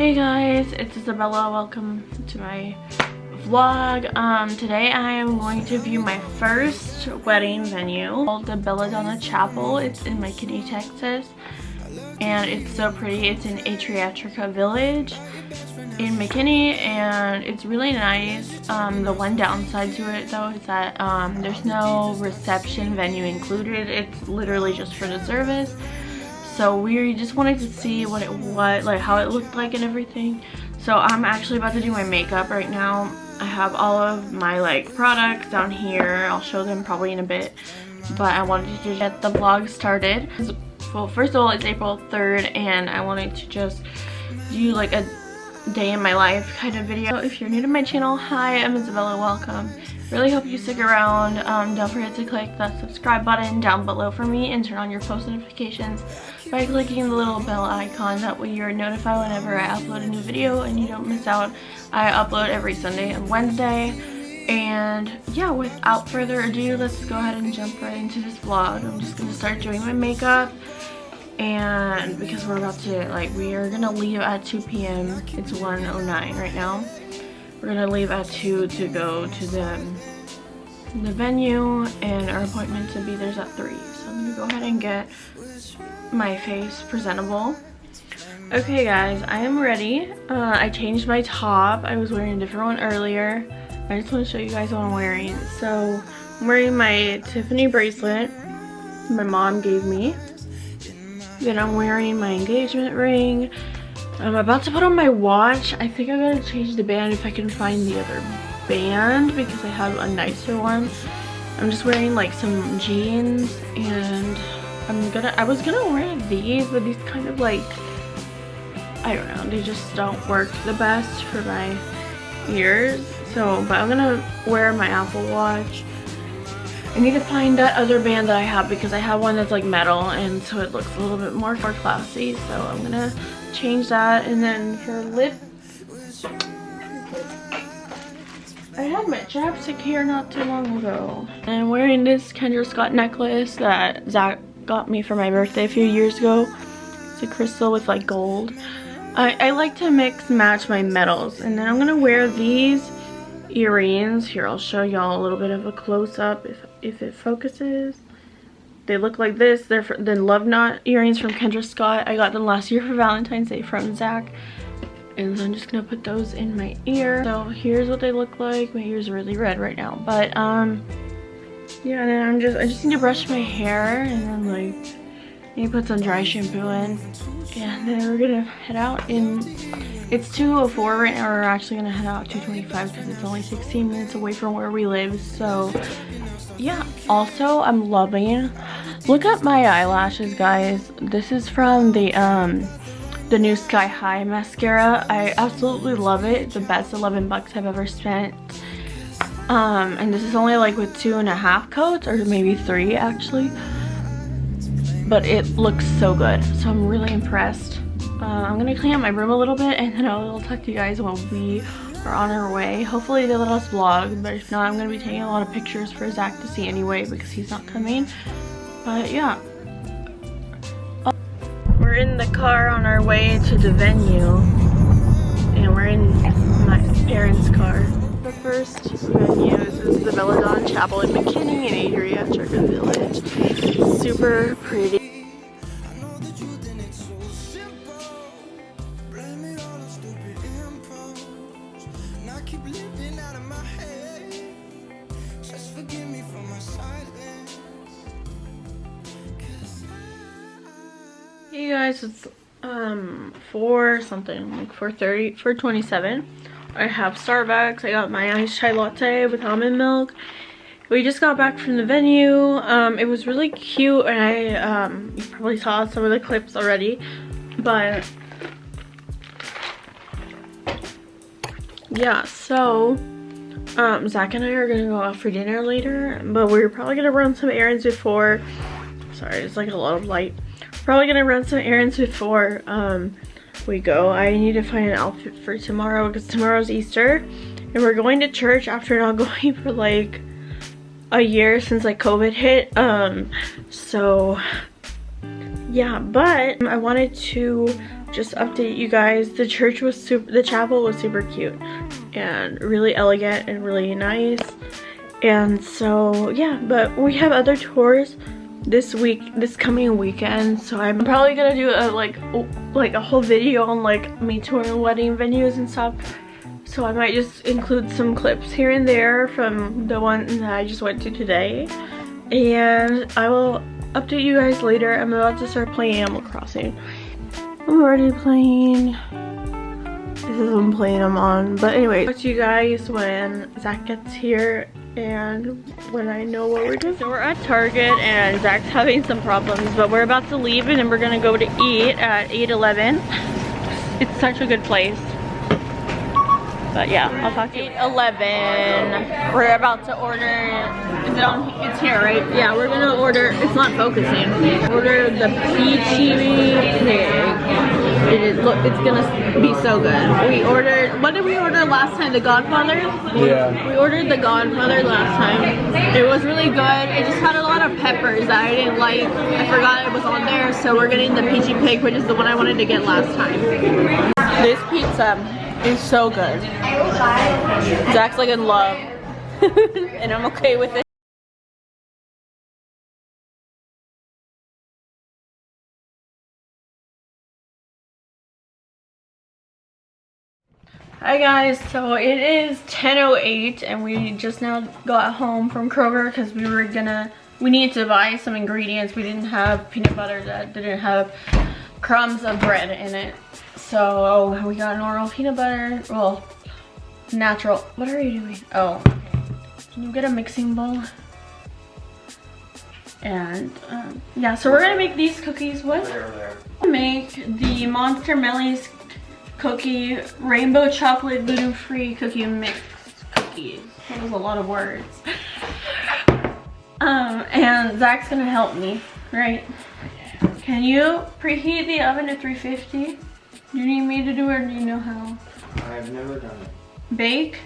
Hey guys, it's Isabella. Welcome to my vlog. Um, today I am going to view my first wedding venue called the Belladonna Chapel. It's in McKinney, Texas. And it's so pretty. It's in Atriatrica Village in McKinney and it's really nice. Um, the one downside to it though is that um, there's no reception venue included. It's literally just for the service so we just wanted to see what it was like how it looked like and everything. So i'm actually about to do my makeup right now. I have all of my like products down here. I'll show them probably in a bit. But i wanted to get the vlog started. Well first of all it's april 3rd and i wanted to just do like a day in my life kind of video. If you're new to my channel hi i'm isabella. Welcome really hope you stick around um, don't forget to click that subscribe button down below for me and turn on your post notifications by clicking the little bell icon. That way you're notified whenever I upload a new video and you don't miss out. I upload every Sunday and Wednesday. And yeah, without further ado, let's go ahead and jump right into this vlog. I'm just going to start doing my makeup. And because we're about to, like, we are to leave at 2 p.m. It's 1.09 right now. We're to leave at 2 to go to the, the venue. And our appointment to be there's at 3. So I'm to go ahead and get my face presentable. Okay guys, I am ready. Uh, I changed my top. I was wearing a different one earlier. I just want to show you guys what I'm wearing. So, I'm wearing my Tiffany bracelet my mom gave me. Then I'm wearing my engagement ring. I'm about to put on my watch. I think I'm to change the band if I can find the other band because I have a nicer one. I'm just wearing like some jeans and I'm gonna, I was gonna wear these, but these kind of like, I don't know, they just don't work the best for my ears. So, but I'm gonna wear my Apple Watch. I need to find that other band that I have because I have one that's like metal and so it looks a little bit more, more classy. So I'm gonna change that and then her lip I had my chapstick here not too long ago. And I'm wearing this Kendra Scott necklace that Zach got me for my birthday a few years ago. It's a crystal with like gold. I, I like to mix match my metals and then I'm gonna wear these earrings. Here I'll show y'all a little bit of a close-up if, if it focuses. They look like this. They're the Love Knot earrings from Kendra Scott. I got them last year for Valentine's Day from Zach. And I'm just gonna put those in my ear. So here's what they look like. My ear's really red right now. But um yeah, and then I'm just, I just need to brush my hair and then like, to put some dry shampoo in. And then we're gonna head out in, it's 2.04 right now, we're actually gonna head out 2.25 because it's only 16 minutes away from where we live, so yeah. Also, I'm loving, look at my eyelashes guys. This is from the, um, the new Sky High mascara. I absolutely love it. The best 11 bucks I've ever spent um, and this is only like with two and a half coats or maybe three actually. But it looks so good. So I'm really impressed. Uh, I'm to clean up my room a little bit and then I'll talk to you guys when we are on our way. Hopefully they let us vlog, but if not, I'm going to be taking a lot of pictures for Zach to see anyway because he's not coming. But yeah. Oh, we're in the car on our way to the venue and we're in my parents' car the first venue. Is the Belladonna Chapel in McKinney in Adria, Adriatrica Village. Super pretty. Hey guys, it's um 4 something, like 4.30, 4.27. I have Starbucks. I got my iced chai latte with almond milk. We just got back from the venue. Um, it was really cute and I, um, you probably saw some of the clips already, but yeah, so um, Zach and I are gonna go out for dinner later, but we're probably gonna run some errands before, sorry, it's like a lot of light. Probably gonna run some errands before um, we go. I need to find an outfit for tomorrow because tomorrow's Easter and we're going to church after not going for like a year since like COVID hit. Um, so yeah, but I wanted to just update you guys. The church was super, the chapel was super cute and really elegant and really nice. And so, yeah, but we have other tours this week, this coming weekend. So I'm probably gonna do a like, like a whole video on like me touring wedding venues and stuff. So I might just include some clips here and there from the one that I just went to today. And I will update you guys later. I'm about to start playing Animal Crossing. I'm already playing. This is what I'm playing them on. But anyway, talk to you guys when Zach gets here and when I know what we're doing. So we're at Target and Zach's having some problems, but we're about to leave and then we're gonna go to eat at 8-Eleven. It's such a good place. But yeah, I'll talk to you. 11. We're about to order. Is it on? It's here, right? Yeah, we're gonna order. It's not focusing. Order the peachy pig. It is. Look, it's gonna be so good. We ordered. What did we order last time? The Godfather. Yeah. We ordered the Godfather last time. It was really good. It just had a lot of peppers that I didn't like. I forgot it was on there, so we're getting the peachy pig, which is the one I wanted to get last time. This pizza is so good. Zach's like in love. and I'm okay with it. Hi guys, so it is 10.08 and we just now got home from Kroger because we were gonna, we needed to buy some ingredients. We didn't have peanut butter that didn't have crumbs of bread in it. So we got normal peanut butter, well, natural. What are you doing? Oh, can you get a mixing bowl? And um, yeah, so we're gonna make these cookies. What? Make the Monster Melly's cookie rainbow chocolate gluten-free cookie mix cookies. That was a lot of words. Um, and Zach's gonna help me, right? Can you preheat the oven to 350? Do you need me to do it or do you know how? I've never done it. Bake?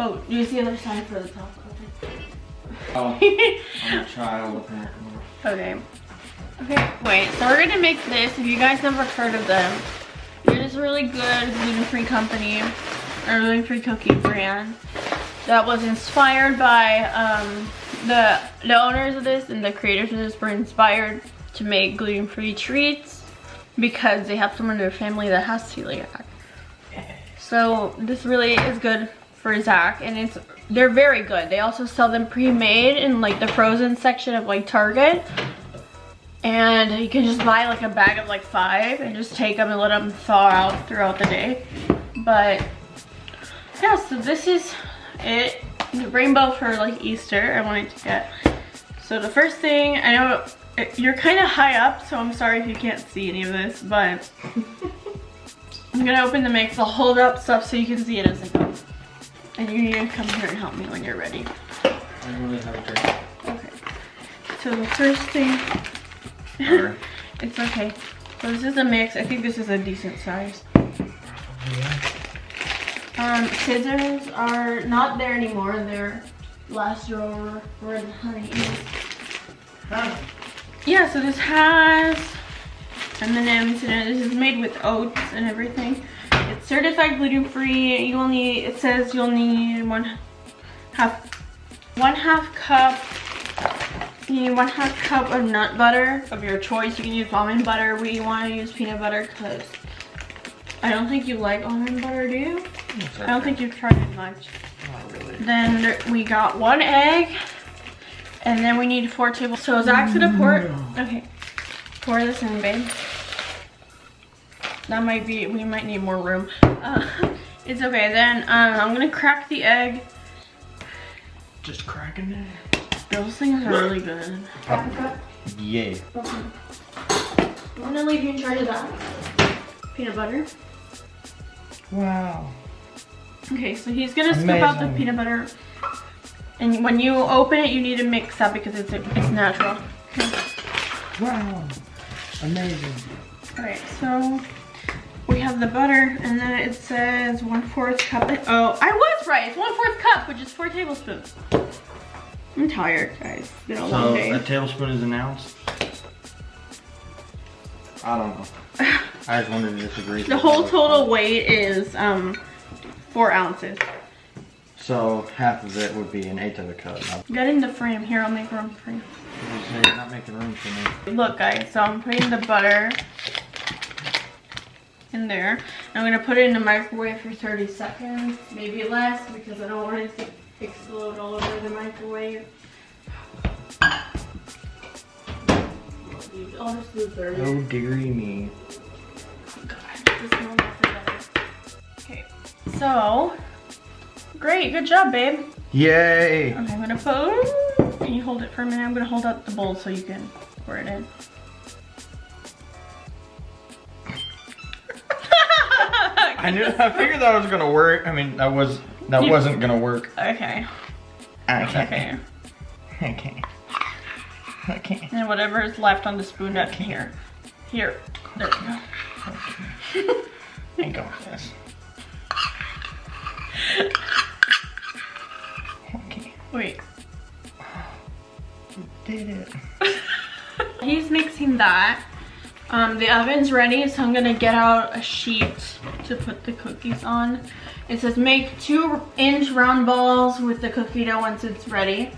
Oh, use the other side for the top. Oh, I'm a child. Okay. Okay, wait, so we're gonna make this. If you guys never heard of them, it is a really good gluten-free company, a gluten-free cookie brand that was inspired by um, the, the owners of this and the creators of this were inspired to make gluten-free treats because they have someone in their family that has celiac. So this really is good for Zach and it's they're very good. They also sell them pre-made in like the frozen section of like Target. And you can just buy like a bag of like five and just take them and let them thaw out throughout the day. But yeah, so this is it. The rainbow for like Easter I wanted to get. So the first thing, I know you're kind of high up, so I'm sorry if you can't see any of this, but I'm gonna open the mix. I'll hold up stuff so you can see it as I go. And you need to come here and help me when you're ready. I really have a drink. Okay. So the first thing, it's okay. So this is a mix. I think this is a decent size. Um, scissors are not there anymore. They're last drawer where the honey is. Huh. Yeah, so this has M&M's in it. This is made with oats and everything. It's certified gluten-free. You need, it says you'll need one half, one half cup, you need one half cup of nut butter of your choice. You can use almond butter. We want to use peanut butter because I don't think you like almond butter, do you? I don't think you've tried it much. Not really. Then there, we got one egg. And then we need four tablespoons. So Zach's gonna pour, okay, pour this in, babe. That might be, we might need more room. Uh, it's okay, then um, I'm gonna crack the egg. Just cracking it. Those things are really good. Yeah. I'm gonna leave you in charge of that. Peanut butter. Wow. Okay, so he's gonna scoop out the peanut butter. And when you open it, you need to mix up because it's, it's natural. Wow. Amazing. Alright, so we have the butter and then it says one fourth cup. Oh, I was right. It's one fourth cup, which is four tablespoons. I'm tired, guys. It's long So day. a tablespoon is an ounce. I don't know. I just wanted to disagree. The whole total weight is um four ounces. So half of it would be an eighth of a cup. Get in the frame. Here, I'll make room for you. you're not making room for me. Look guys, so I'm putting the butter in there. I'm gonna put it in the microwave for 30 seconds, maybe less because I don't want it to explode all over the microwave. I'll just do 30. Oh dearie me. So great, good job, babe. Yay! Okay, I'm gonna put. Can you hold it for a minute? I'm gonna hold out the bowl so you can pour it in. I knew. I figured that was gonna work. I mean, that was that You- wasn't gonna work. Okay. Okay. Okay. Okay. Okay. And whatever is left on the spoon up here. Here. There we go. I got this. Okay. Wait. Did it. He's mixing that. Um, the oven's ready, so I'm gonna get out a sheet to put the cookies on. It says make two inch round balls with the cookie dough once it's ready.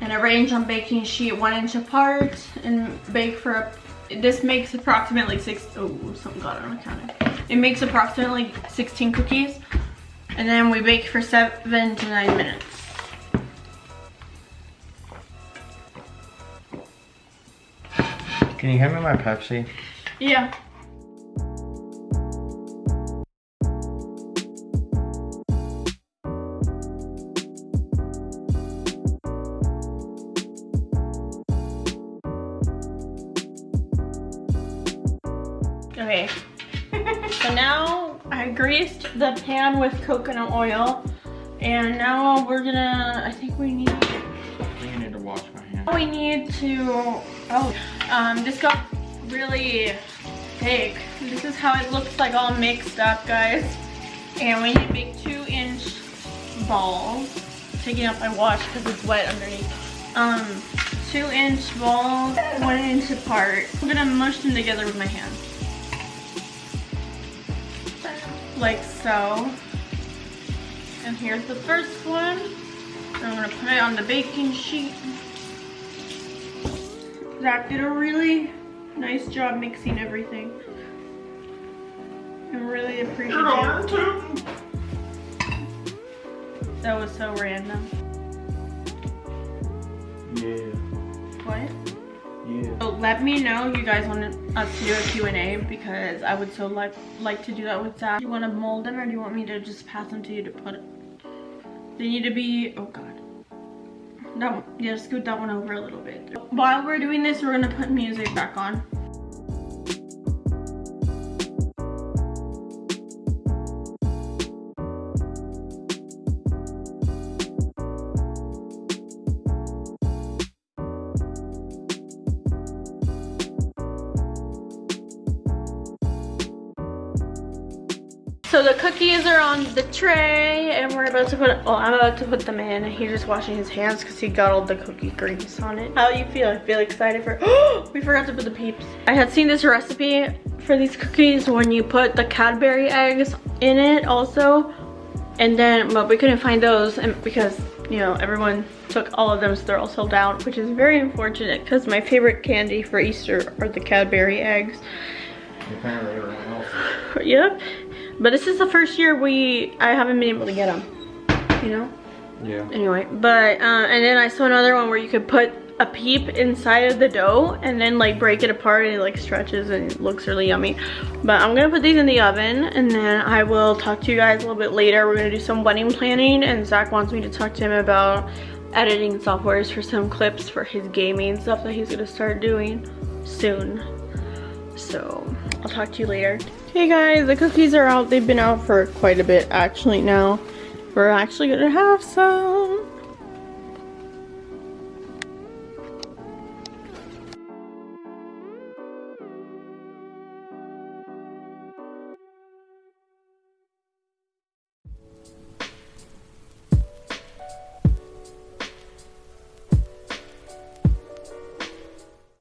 And arrange on baking sheet one inch apart and bake for, a, this makes approximately six, oh, something got on the counter. It makes approximately 16 cookies. And then we bake for seven to nine minutes. Can you hand me my Pepsi? Yeah. Pan with coconut oil. And now we're gonna, I think we need You need to wash my hands. we need to, oh, um, this got really big. This is how it looks like all mixed up, guys. And we need to make two inch balls. Taking out my wash because it's wet underneath. Um, two inch balls, one inch apart. I'm gonna mush them together with my hands. Like so. And here's the first one. I'm gonna put it on the baking sheet. Zach did a really nice job mixing everything. I'm really appreciative. That was so random. Yeah. What? Yeah. So let me know you guys want us uh, to do a Q&A because I would so like like to do that with Zach. Do you want to mold them or do you want me to just pass them to you to put They need to be, oh god. That one, yeah, scoot that one over a little bit. While we're doing this, we're gonna put music back on. The cookies are on the tray and we're about to put, oh, I'm about to put them in. He's just washing his hands because he got all the cookie grease on it. How do you feel? I feel excited for, oh, we forgot to put the peeps. I had seen this recipe for these cookies when you put the Cadbury eggs in it also. And then, but we couldn't find those and because, you know, everyone took all of them so they're all sold out, which is very unfortunate because my favorite candy for Easter are the Cadbury eggs. Apparently everyone else. Yep. But this is the first year we I haven't been able to get them. You know. Yeah. Anyway, but uh, and then I saw another one where you could put a peep inside of the dough and then like break it apart and it like stretches and looks really yummy. But I'm gonna put these in the oven and then I will talk to you guys a little bit later. We're gonna do some wedding planning and Zach wants me to talk to him about editing softwares for some clips for his gaming stuff that he's gonna start doing soon. So I'll talk to you later. Hey guys, the cookies are out. They've been out for quite a bit actually now. We're actually gonna have some.